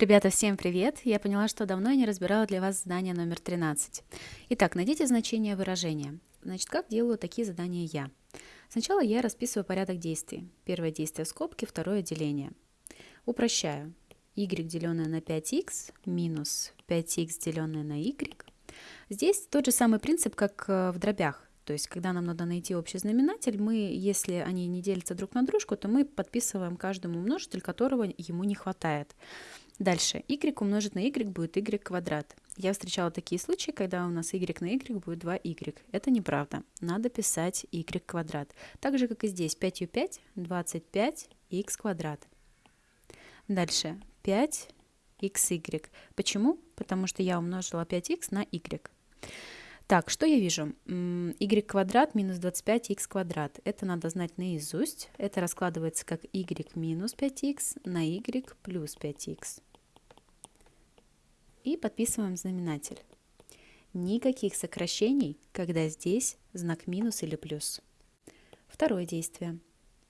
Ребята, всем привет! Я поняла, что давно я не разбирала для вас задание номер 13. Итак, найдите значение выражения. Значит, как делаю такие задания я? Сначала я расписываю порядок действий. Первое действие в скобке, второе деление. Упрощаю. y деленное на 5x минус 5x деленное на y. Здесь тот же самый принцип, как э, в дробях. То есть, когда нам надо найти общий знаменатель, мы, если они не делятся друг на дружку, то мы подписываем каждому множитель, которого ему не хватает. Дальше. y умножить на y будет y квадрат. Я встречала такие случаи, когда у нас y на y будет 2y. Это неправда. Надо писать y квадрат. Так же, как и здесь. 5 ю 5, 25 x квадрат. Дальше. 5 xy. Почему? Потому что я умножила 5x на y. Так, что я вижу? y квадрат минус 25x квадрат. Это надо знать наизусть. Это раскладывается как y минус 5x на y плюс 5x и подписываем знаменатель. Никаких сокращений, когда здесь знак минус или плюс. Второе действие.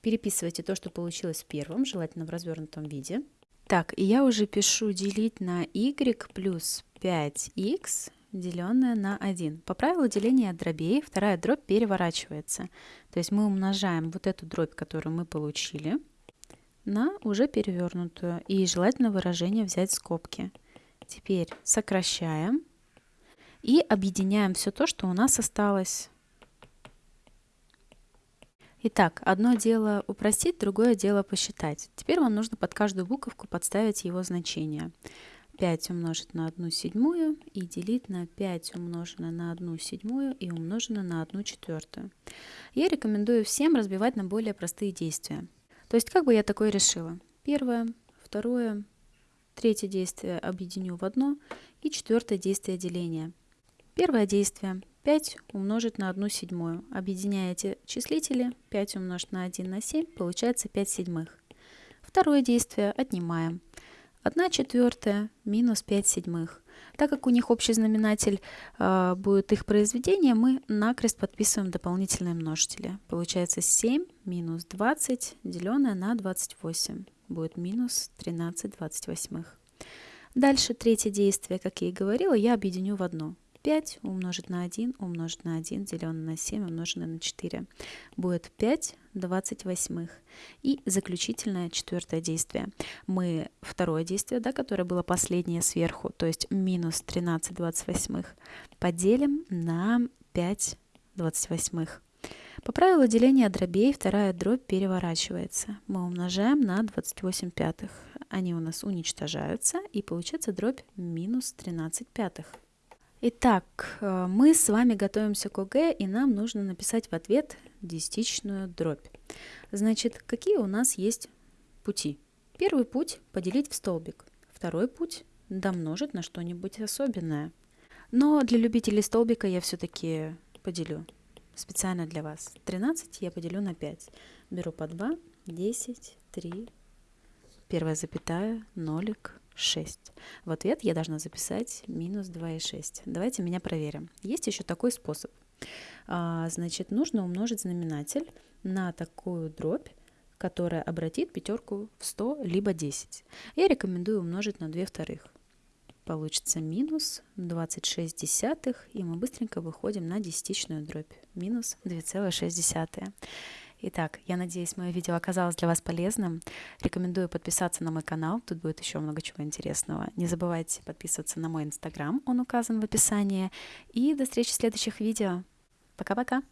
Переписывайте то, что получилось в первом, желательно в развернутом виде. Так, и я уже пишу делить на y плюс 5x, деленное на 1. По правилу деления дробей вторая дробь переворачивается. То есть мы умножаем вот эту дробь, которую мы получили, на уже перевернутую. И желательно выражение взять скобки. Теперь сокращаем и объединяем все то, что у нас осталось. Итак, одно дело упростить, другое дело посчитать. Теперь вам нужно под каждую буковку подставить его значение. 5 умножить на 1 седьмую и делить на 5 умноженное на 1 седьмую и умноженное на 1 четвертую. Я рекомендую всем разбивать на более простые действия. То есть как бы я такое решила? Первое, второе, Третье действие объединю в одно. И четвертое действие деления. Первое действие 5 умножить на 1 седьмую. Объединяете числители. 5 умножить на 1 на 7 получается 5 седьмых. Второе действие отнимаем. 1 четвертая минус 5 седьмых. Так как у них общий знаменатель э, будет их произведение, мы накрест подписываем дополнительные множители. Получается 7 минус 20 деленное на 28 будет минус 13 28. Дальше третье действие, как я и говорила, я объединю в одно. 5 умножить на 1 умножить на 1 деленное на 7 умноженное на 4 будет 5 28. И заключительное четвертое действие. Мы второе действие, да, которое было последнее сверху, то есть минус 13 28, поделим на 5 28. По правилу деления дробей вторая дробь переворачивается. Мы умножаем на 28 пятых. Они у нас уничтожаются, и получается дробь минус 13 пятых. Итак, э, мы с вами готовимся к ОГЭ, и нам нужно написать в ответ десятичную дробь. Значит, какие у нас есть пути? Первый путь – поделить в столбик. Второй путь – домножить на что-нибудь особенное. Но для любителей столбика я все-таки поделю специально для вас. 13 я поделю на 5. Беру по 2, 10, 3, первая запятая, нолик, 6. В ответ я должна записать минус 2,6. Давайте меня проверим. Есть еще такой способ. А, значит, нужно умножить знаменатель на такую дробь, которая обратит пятерку в 100 либо 10. Я рекомендую умножить на 2 вторых получится минус 26 десятых, и мы быстренько выходим на десятичную дробь, минус 2,6. Итак, я надеюсь, мое видео оказалось для вас полезным. Рекомендую подписаться на мой канал, тут будет еще много чего интересного. Не забывайте подписываться на мой инстаграм, он указан в описании. И до встречи в следующих видео. Пока-пока!